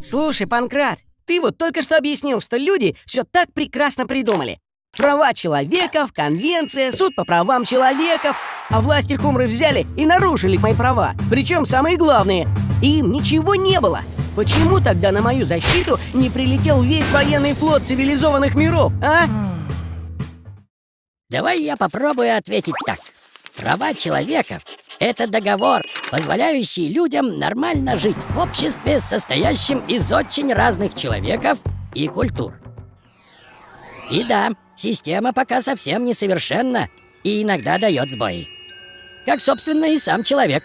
Слушай, Панкрат, ты вот только что объяснил, что люди все так прекрасно придумали. Права человеков, конвенция, суд по правам человеков. А власти Хумры взяли и нарушили мои права. Причем самые главные. И им ничего не было. Почему тогда на мою защиту не прилетел весь военный флот цивилизованных миров, а? Давай я попробую ответить так. Права человека — это договор, позволяющий людям нормально жить в обществе, состоящем из очень разных человеков и культур. И да, система пока совсем несовершенна и иногда дает сбои. Как, собственно, и сам человек.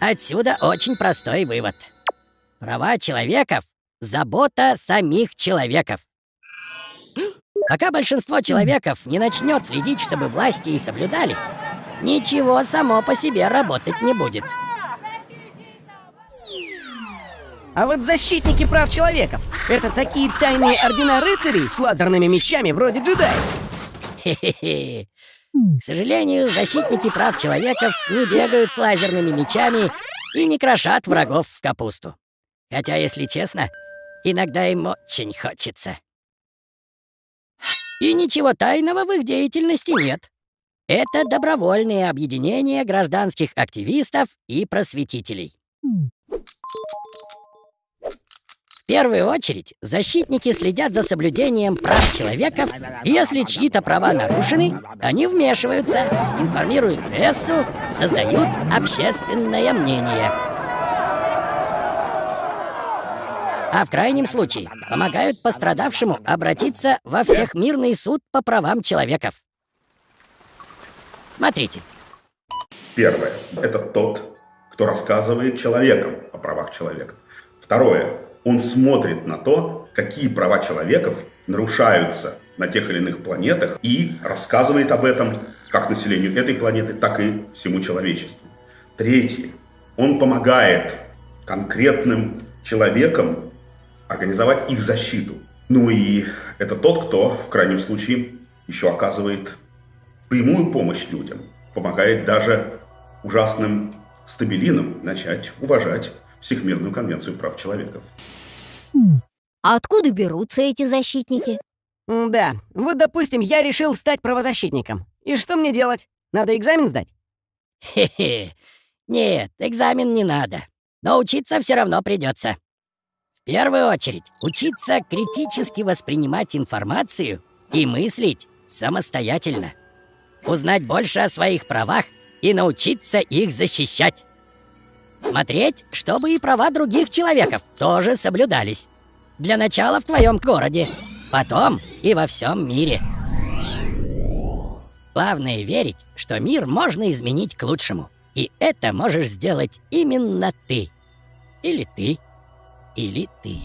Отсюда очень простой вывод. Права человеков — забота самих человеков. Пока большинство человеков не начнет следить, чтобы власти их соблюдали, ничего само по себе работать не будет. А вот защитники прав человеков — это такие тайные ордена рыцарей с лазерными мечами вроде джедаев. Хе-хе-хе. К сожалению, защитники прав человеков не бегают с лазерными мечами и не крошат врагов в капусту. Хотя, если честно, иногда им очень хочется. И ничего тайного в их деятельности нет. Это добровольные объединения гражданских активистов и просветителей. В первую очередь, защитники следят за соблюдением прав человека. Если чьи-то права нарушены, они вмешиваются, информируют прессу, создают общественное мнение. А в крайнем случае помогают пострадавшему обратиться во всехмирный суд по правам человеков. Смотрите. Первое. Это тот, кто рассказывает человекам о правах человека. Второе. Он смотрит на то, какие права человеков нарушаются на тех или иных планетах и рассказывает об этом как населению этой планеты, так и всему человечеству. Третье. Он помогает конкретным человекам организовать их защиту. Ну и это тот, кто в крайнем случае еще оказывает прямую помощь людям, помогает даже ужасным стабилинам начать уважать Всемирную конвенцию прав человека. А откуда берутся эти защитники? Да, вот, допустим, я решил стать правозащитником. И что мне делать? Надо экзамен сдать? Хе-хе. Нет, экзамен не надо. Но учиться все равно придется. В первую очередь, учиться критически воспринимать информацию и мыслить самостоятельно. Узнать больше о своих правах и научиться их защищать. Смотреть, чтобы и права других человеков тоже соблюдались. Для начала в твоем городе, потом и во всем мире. Главное верить, что мир можно изменить к лучшему. И это можешь сделать именно ты. Или ты. Или ты.